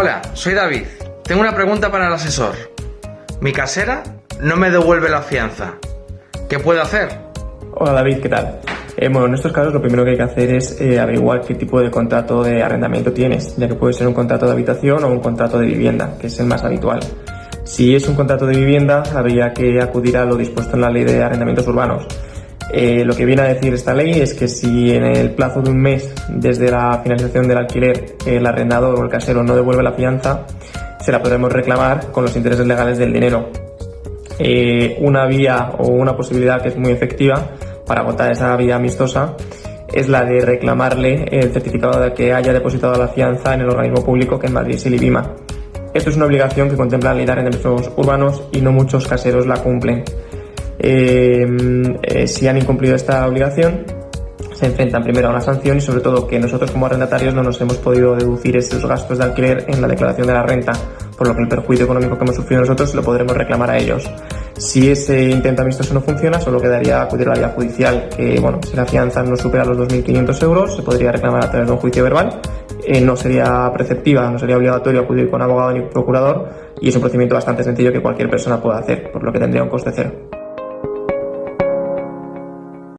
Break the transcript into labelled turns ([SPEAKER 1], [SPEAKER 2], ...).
[SPEAKER 1] Hola, soy David. Tengo una pregunta para el asesor. Mi casera no me devuelve la fianza. ¿Qué puedo hacer?
[SPEAKER 2] Hola David, ¿qué tal? Eh, bueno, en estos casos lo primero que hay que hacer es eh, averiguar qué tipo de contrato de arrendamiento tienes, ya que puede ser un contrato de habitación o un contrato de vivienda, que es el más habitual. Si es un contrato de vivienda, habría que acudir a lo dispuesto en la ley de arrendamientos urbanos. Eh, lo que viene a decir esta ley es que si en el plazo de un mes desde la finalización del alquiler el arrendador o el casero no devuelve la fianza, se la podremos reclamar con los intereses legales del dinero. una vía o una posibilidad que es muy efectiva para agotar esa vía amistosa es la de reclamarle el certificado de que haya depositado la fianza en el organismo público que en Madrid es el IBIMA. Esto es una obligación que contempla la ley de arrendamientos urbanos y no muchos caseros la cumplen. Eh, eh, si han incumplido esta obligación, se enfrentan primero a una sanción y sobre todo que nosotros como arrendatarios no nos hemos podido deducir esos gastos de alquiler en la declaración de la renta, por lo que el perjuicio económico que hemos sufrido nosotros lo podremos reclamar a ellos. Si ese intento amistoso no funciona, solo quedaría acudir a la vía judicial, que bueno, si la fianza no supera los 2.500 euros, se podría reclamar a través de un juicio verbal. Eh, no sería preceptiva, no sería obligatorio acudir con abogado ni procurador y es un procedimiento bastante sencillo que cualquier persona pueda hacer, por lo que tendría un coste cero.